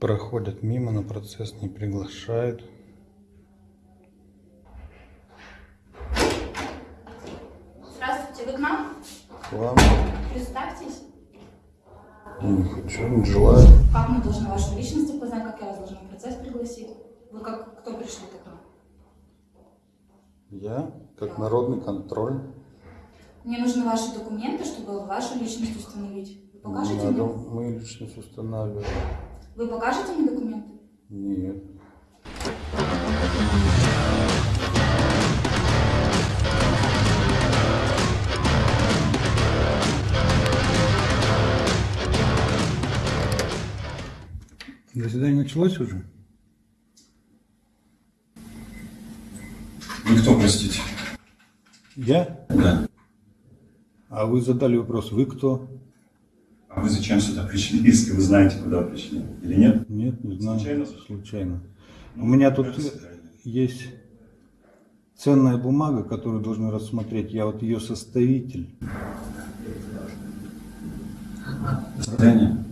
проходят мимо, на процесс не приглашают. Здравствуйте, вы к нам? К вам Представьтесь. не хочу, не желаю. Как мы должны вашу личность опознать, как я вас должна в процесс пригласить? Вы как, кто пришли к нам? Я, как народный контроль, Мне нужны ваши документы, чтобы вашу личность установить. Покажете надо мне? мою личность устанавливать. Вы покажете мне документы? Нет. Заседание началось уже? Вы кто, простите? Я? Да. А вы задали вопрос, вы кто? А вы зачем сюда пришли, если вы знаете, куда пришли? Или нет? Нет, не знаю. Случайно? Случайно. Ну, У меня тут есть ценная бумага, которую должны рассмотреть. Я вот ее составитель. До свидания.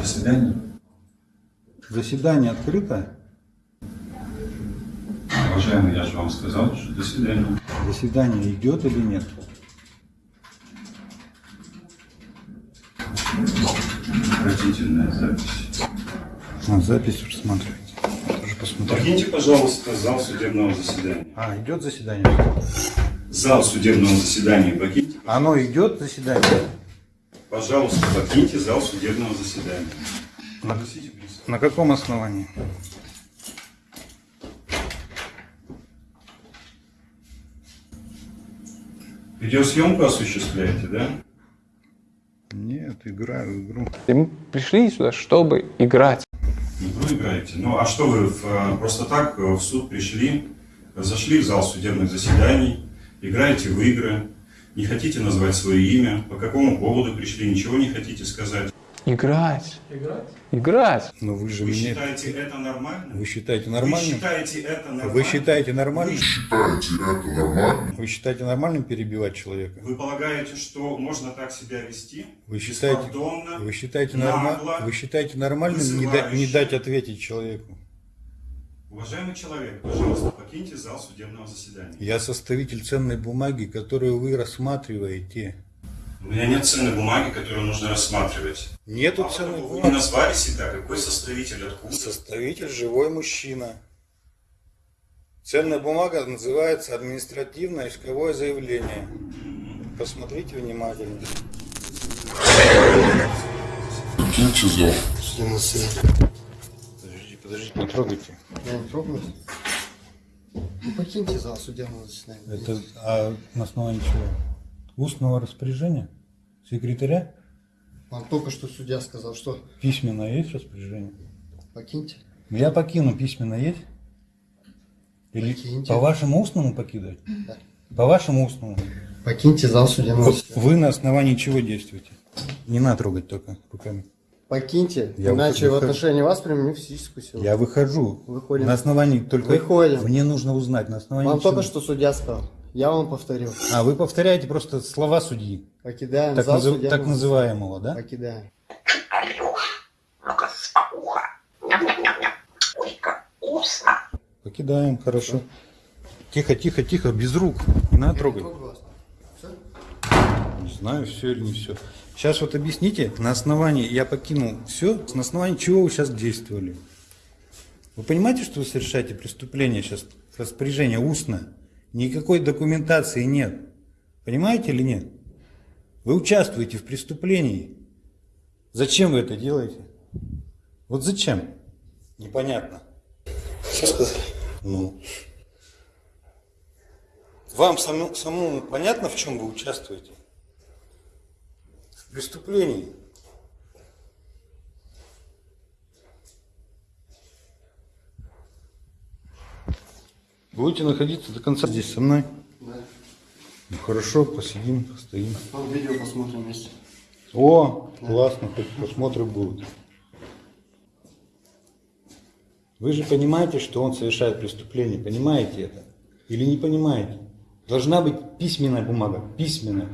До свидания. Заседание открыто? Уважаемый, я же вам сказал, что до свидания. Заседание идет или нет? Отвратительная запись. А, запись рассматривайте. Тоже посмотрю. Покиньте, пожалуйста, зал судебного заседания. А, идет заседание? Зал судебного заседания покиньте. Оно идет заседание? Пожалуйста, покиньте зал судебного заседания. Пристава. На каком основании? Видеосъемку осуществляете, да? Нет, играю в игру. И мы пришли сюда, чтобы играть. Игру играете. Ну, а что вы в, э, просто так э, в суд пришли, зашли в зал судебных заседаний, играете в игры, не хотите назвать свое имя, по какому поводу пришли, ничего не хотите сказать. Играть. Играть? Играть. Но вы же Вы мне... считаете это нормально? Вы считаете Вы нормальным? считаете это нормально? Вы считаете нормальным? считаете это нормально? Вы считаете нормальным перебивать человека? Вы полагаете, что можно так себя вести? Вы считаете, вы считаете, нагло, норма, вы считаете нормальным не, да- не дать ответить человеку? Уважаемый человек, пожалуйста, покиньте зал судебного заседания. Я составитель ценной бумаги, которую вы рассматриваете. У меня нет ценной бумаги, которую нужно рассматривать. Нету Мало ценной Вы не бумаги. назвали себя, какой составитель, откуда? Составитель живой мужчина. Ценная бумага называется административное исковое заявление. Посмотрите внимательно. Покиньте зал. Подождите, подождите, не трогайте. Я не трогаюсь. Ну, покиньте зал судебного заседания. Это а на основании чего? Устного распоряжения? Секретаря? Вам только что судья сказал, что Письменное есть распоряжение? покиньте. Я покину, письменно есть? Или Покиньте. по вашему устному покидать? Да. По вашему устному. Покиньте зал судебного Вот вы на основании чего действуете? Не надо трогать только руками. Покиньте, Я иначе в выхожу. отношении вас применю физическую силу. Я выхожу. Выходим. На основании только... Выходим. Мне нужно узнать, на основании Вам чего. только что судья сказал. Я вам повторил. А, вы повторяете просто слова судьи. Покидаем Так, зал назыв- так называемого, да? Покидаем. Покидаем, хорошо. Тихо, тихо, тихо, без рук. Не надо трогать. Трогаю вас. Всё? Не знаю, все или не все. Сейчас вот объясните, на основании, я покинул все, на основании чего вы сейчас действовали? Вы понимаете, что вы совершаете преступление сейчас, распоряжение устно? Никакой документации нет. Понимаете или нет? Вы участвуете в преступлении. Зачем вы это делаете? Вот зачем? Непонятно. Что сказали? Ну. Вам самому, самому понятно, в чем вы участвуете? В преступлении. Будете находиться до конца здесь со мной? Да. Ну хорошо, посидим, постоим. Вам видео посмотрим вместе. О, классно, хоть просмотры будут. Вы же понимаете, что он совершает преступление, понимаете это? Или не понимаете? Должна быть письменная бумага, письменная.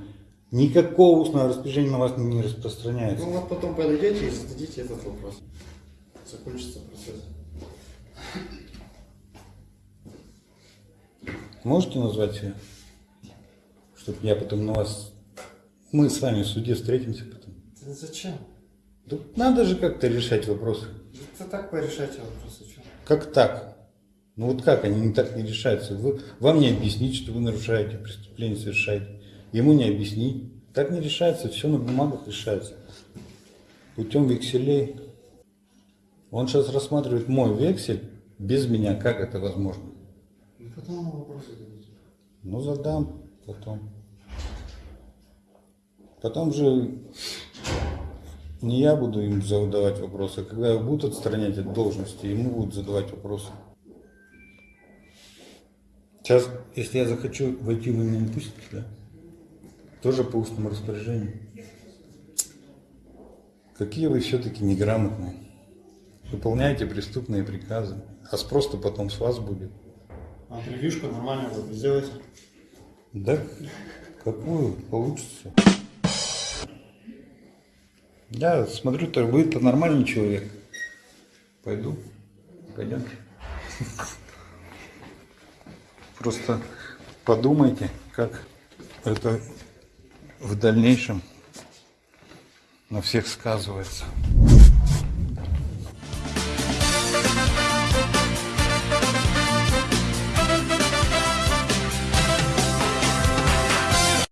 Никакого устного распоряжения на вас не распространяется. Ну вот потом подойдете и зададите этот вопрос. закончится процесс. Можете назвать? Чтобы я потом на вас... Мы с вами в суде встретимся потом. Да зачем? Тут надо же как-то решать вопросы. Это так порешайте вопросы, что? Как так? Ну вот как они не так не решаются? Вы, вам не объяснить, что вы нарушаете, преступление совершаете. Ему не объяснить. Так не решается, все на бумагах решается. Путем векселей. Он сейчас рассматривает мой вексель без меня. Как это возможно? Ну потом вопросы дадите. Ну, задам потом. Потом же не я буду им задавать вопросы, а когда его будут отстранять от должности, ему будут задавать вопросы. Сейчас, если я захочу войти, вы меня не пустите, да? Тоже по устному распоряжению. Какие вы все-таки неграмотные. Выполняете преступные приказы, а спрос-то потом с вас будет. А превьюшку нормально вы сделаете? Да, какую получится. Я смотрю, то вы-то нормальный человек. Пойду. Пойдемте. Просто подумайте, как это в дальнейшем на всех сказывается.